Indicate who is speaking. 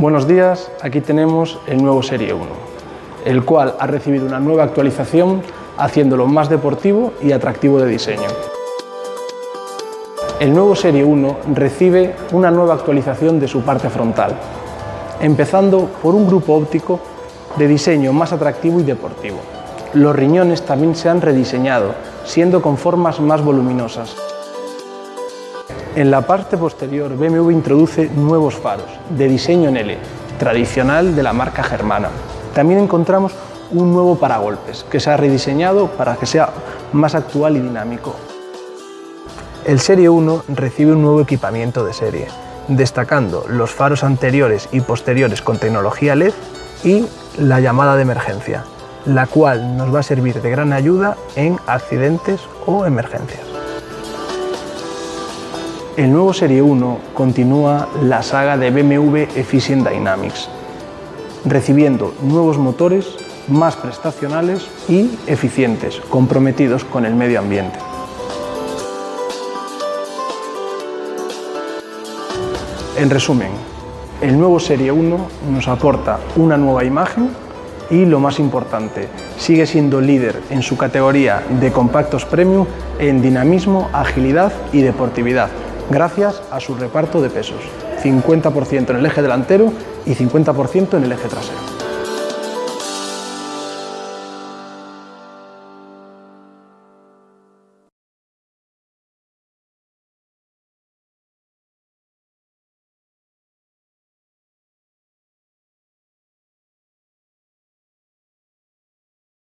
Speaker 1: Buenos días, aquí tenemos el nuevo Serie 1, el cual ha recibido una nueva actualización haciéndolo más deportivo y atractivo de diseño. El nuevo Serie 1 recibe una nueva actualización de su parte frontal, empezando por un grupo óptico de diseño más atractivo y deportivo. Los riñones también se han rediseñado, siendo con formas más voluminosas. En la parte posterior, BMW introduce nuevos faros de diseño en L, tradicional de la marca germana. También encontramos un nuevo paragolpes, que se ha rediseñado para que sea más actual y dinámico. El Serie 1 recibe un nuevo equipamiento de serie, destacando los faros anteriores y posteriores con tecnología LED y la llamada de emergencia, la cual nos va a servir de gran ayuda en accidentes o emergencias. El nuevo Serie 1 continúa la saga de BMW Efficient Dynamics, recibiendo nuevos motores más prestacionales y eficientes, comprometidos con el medio ambiente. En resumen, el nuevo Serie 1 nos aporta una nueva imagen y, lo más importante, sigue siendo líder en su categoría de compactos premium en dinamismo, agilidad y deportividad, gracias a su reparto de pesos, 50% en el eje delantero y 50% en el eje trasero.